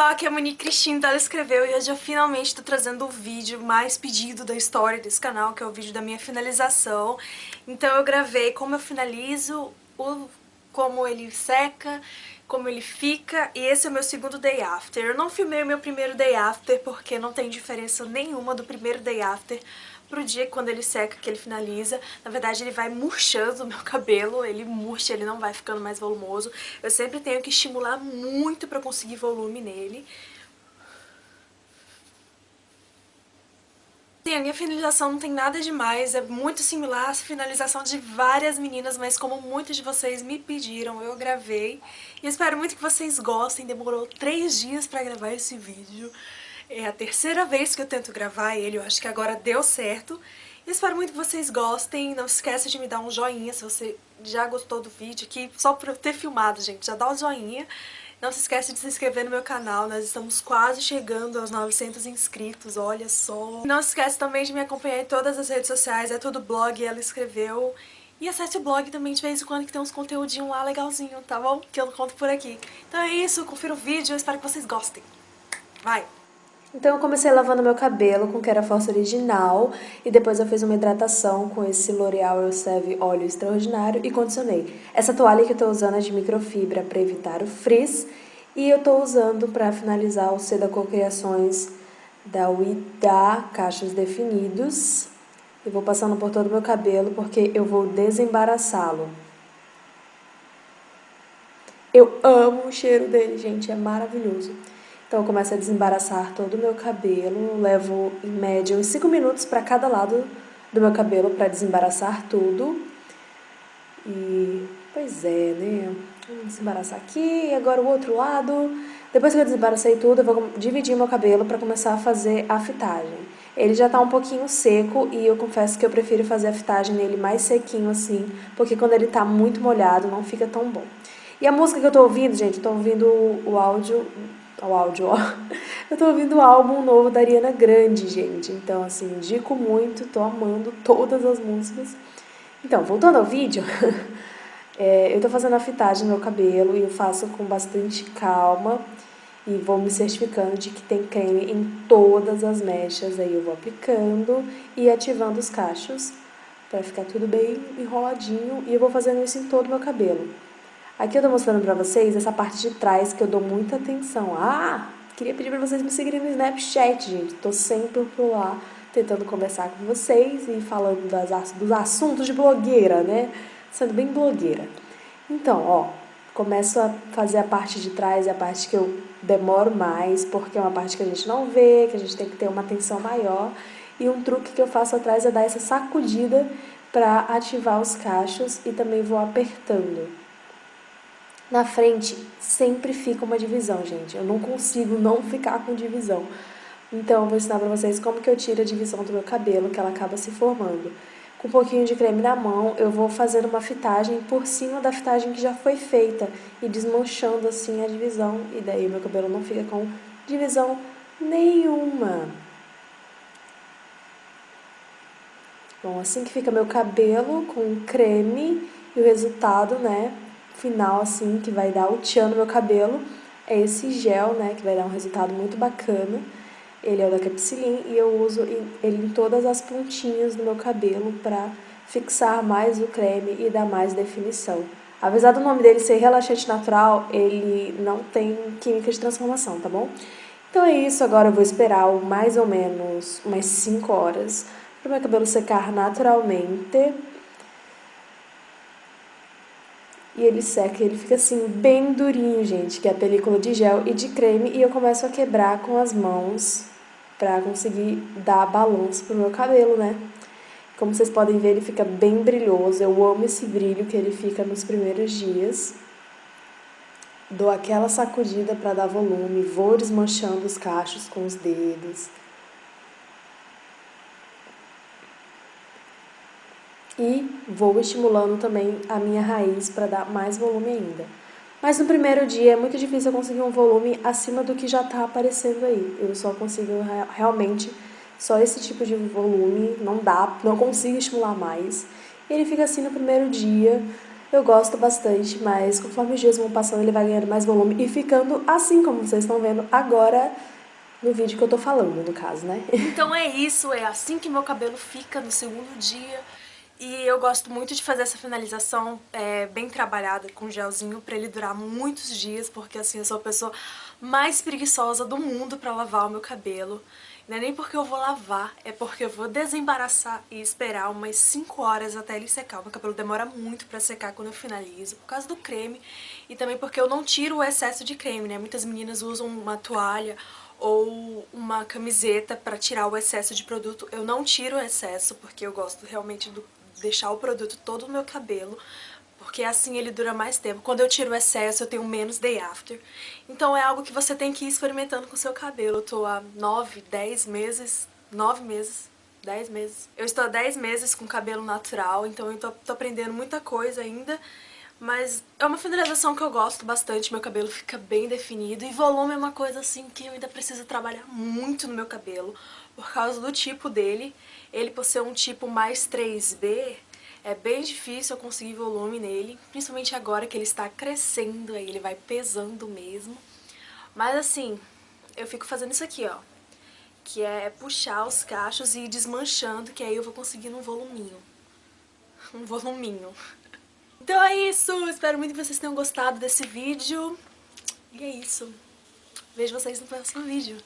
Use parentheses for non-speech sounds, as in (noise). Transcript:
pessoal, aqui é a Monique Cristina, ela escreveu e hoje eu finalmente tô trazendo o vídeo mais pedido da história desse canal, que é o vídeo da minha finalização. Então eu gravei como eu finalizo, o, como ele seca, como ele fica, e esse é o meu segundo day after. Eu não filmei o meu primeiro day after porque não tem diferença nenhuma do primeiro day after pro dia quando ele seca, que ele finaliza. Na verdade, ele vai murchando o meu (laughs) cabelo, ele murcha, ele não vai ficando mais volumoso. Eu sempre tenho que estimular muito pra conseguir volume nele. A minha finalização não tem nada demais, é muito similar à finalização de várias meninas, mas como muitos de vocês me pediram, eu gravei. E espero muito que vocês gostem, demorou três dias pra gravar esse vídeo. É a terceira vez que eu tento gravar ele, eu acho que agora deu certo. Eu espero muito que vocês gostem, não esqueça de me dar um joinha se você já gostou do vídeo aqui, só por eu ter filmado, gente, já dá um joinha. Não se esqueça de se inscrever no meu canal, nós estamos quase chegando aos 900 inscritos, olha só. Não se esqueça também de me acompanhar em todas as redes sociais, é tudo blog, ela escreveu. E acesse o blog também de vez em quando que tem uns conteúdinhos lá legalzinho, tá bom? Que eu não conto por aqui. Então é isso, confira o vídeo, espero que vocês gostem. Vai! Então eu comecei lavando meu cabelo com Kera Force original e depois eu fiz uma hidratação com esse L'Oreal Elseve óleo extraordinário e condicionei. Essa toalha que eu tô usando é de microfibra para evitar o frizz e eu tô usando para finalizar o Seda Cocriações da Uida Cachos Definidos. Eu vou passando por todo o meu cabelo porque eu vou desembaraçá-lo. Eu amo o cheiro dele, gente, é maravilhoso. Então eu começo a desembaraçar todo o meu cabelo, levo em média uns 5 minutos para cada lado do meu cabelo para desembaraçar tudo. E, pois é, né? Vou desembaraçar aqui, e agora o outro lado. Depois que eu desembaracei tudo, eu vou dividir meu cabelo para começar a fazer a fitagem. Ele já tá um pouquinho seco e eu confesso que eu prefiro fazer a fitagem nele mais sequinho assim, porque quando ele tá muito molhado não fica tão bom. E a música que eu tô ouvindo, gente, eu tô ouvindo o áudio ao áudio, ó. Eu tô ouvindo o álbum novo da Ariana Grande, gente. Então, assim, indico muito, tô amando todas as músicas. Então, voltando ao vídeo, (laughs) é, eu tô fazendo a fitagem no meu cabelo e eu faço com bastante calma e vou me certificando de que tem creme em todas as mechas. Aí eu vou aplicando e ativando os cachos para ficar tudo bem enroladinho e eu vou fazendo isso em todo o meu cabelo. Aqui eu tô mostrando pra vocês essa parte de trás que eu dou muita atenção. Ah, queria pedir pra vocês me seguirem no Snapchat, gente. Tô sempre por lá tentando conversar com vocês e falando das, dos assuntos de blogueira, né? Sendo bem blogueira. Então, ó, começo a fazer a parte de trás, é a parte que eu demoro mais, porque é uma parte que a gente não vê, que a gente tem que ter uma atenção maior. E um truque que eu faço atrás é dar essa sacudida para ativar os cachos e também vou apertando. Na frente sempre fica uma divisão, gente. Eu não consigo não ficar com divisão. Então, eu vou ensinar pra vocês como que eu tiro a divisão do meu cabelo, que ela acaba se formando. Com um pouquinho de creme na mão, eu vou fazendo uma fitagem por cima da fitagem que já foi feita e desmanchando assim a divisão. E daí meu cabelo não fica com divisão nenhuma. Bom, assim que fica meu cabelo com creme e o resultado, né, final, assim, que vai dar o tchan no meu cabelo, é esse gel, né, que vai dar um resultado muito bacana. Ele é o da Capsilin e eu uso ele em todas as pontinhas do meu cabelo para fixar mais o creme e dar mais definição. Apesar do nome dele ser relaxante natural, ele não tem química de transformação, tá bom? Então é isso, agora eu vou esperar mais ou menos umas 5 horas para meu cabelo secar naturalmente e ele seca, ele fica assim bem durinho, gente, que é a película de gel e de creme, e eu começo a quebrar com as mãos pra conseguir dar balanço pro meu cabelo, né? Como vocês podem ver, ele fica bem brilhoso, eu amo esse brilho que ele fica nos primeiros dias. Dou aquela sacudida para dar volume, vou desmanchando os cachos com os dedos. E vou estimulando também a minha raiz para dar mais volume ainda. Mas no primeiro dia é muito difícil eu conseguir um volume acima do que já está aparecendo aí. Eu só consigo realmente só esse tipo de volume, não dá, não consigo estimular mais. Ele fica assim no primeiro dia, Eu gosto bastante, mas conforme os dias vão passando ele vai ganhando mais volume e ficando assim como vocês estão vendo agora no vídeo que eu tô falando, no caso, né? Então é isso, é assim que meu cabelo fica no segundo dia. E eu gosto muito de fazer essa finalização é, bem trabalhada com gelzinho pra ele durar muitos dias, porque assim, eu sou a pessoa mais preguiçosa do mundo pra lavar o meu cabelo. Não é nem porque eu vou lavar, é porque eu vou desembaraçar e esperar umas 5 horas até ele secar. O meu cabelo demora muito pra secar quando eu finalizo, por causa do creme. E também porque eu não tiro o excesso de creme, né? Muitas meninas usam uma toalha ou uma camiseta pra tirar o excesso de produto. Eu não tiro o excesso, porque eu gosto realmente de deixar o produto todo no meu cabelo porque assim ele dura mais tempo. Quando eu tiro o excesso, eu tenho menos day after. Então é algo que você tem que ir experimentando com o seu cabelo. Eu tô há 9, 10 meses, 9 meses, 10 meses. Eu estou há 10 meses com cabelo natural, então eu tô, tô aprendendo muita coisa ainda. Mas é uma finalização que eu gosto bastante, meu cabelo fica bem definido e volume é uma coisa assim que eu ainda preciso trabalhar muito no meu cabelo por causa do tipo dele. Ele por ser um tipo mais 3B, é bem difícil eu conseguir volume nele, principalmente agora que ele está crescendo, aí ele vai pesando mesmo. Mas assim, eu fico fazendo isso aqui, ó, que é puxar os cachos e ir desmanchando, que aí eu vou conseguindo um voluminho. (laughs) Um voluminho. Então é isso, espero muito que vocês tenham gostado desse vídeo. E é isso. Vejo vocês no próximo vídeo.